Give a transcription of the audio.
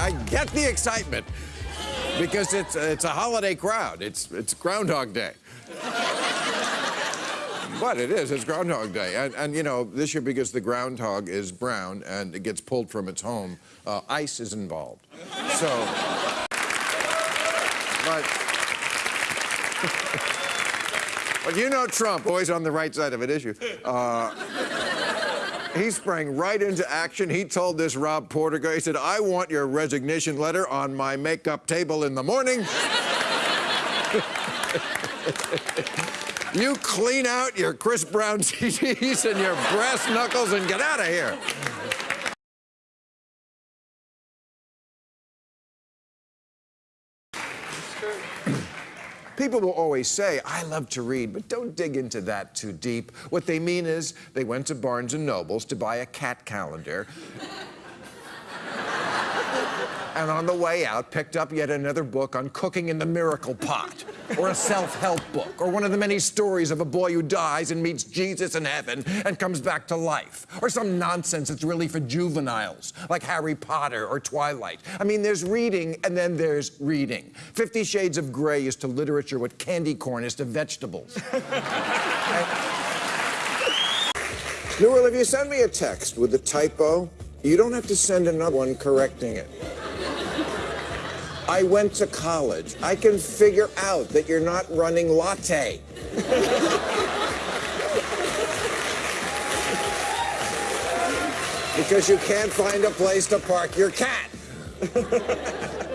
I get the excitement because it's it's a holiday crowd. It's it's Groundhog Day. But it is, it's Groundhog Day. And, and, you know, this year, because the groundhog is brown and it gets pulled from its home, uh, ice is involved. So, but, but you know Trump, always on the right side of an issue. Uh, he sprang right into action. He told this Rob Porter guy, he said, I want your resignation letter on my makeup table in the morning. You clean out your Chris Brown CDs and your brass knuckles and get out of here. People will always say, I love to read, but don't dig into that too deep. What they mean is they went to Barnes & Noble's to buy a cat calendar and on the way out picked up yet another book on cooking in the miracle pot, or a self-help book, or one of the many stories of a boy who dies and meets Jesus in heaven and comes back to life, or some nonsense that's really for juveniles, like Harry Potter or Twilight. I mean, there's reading and then there's reading. Fifty Shades of Grey is to literature what candy corn is to vegetables. Newell, if you send me a text with a typo, you don't have to send another one correcting it. I went to college. I can figure out that you're not running latte. because you can't find a place to park your cat.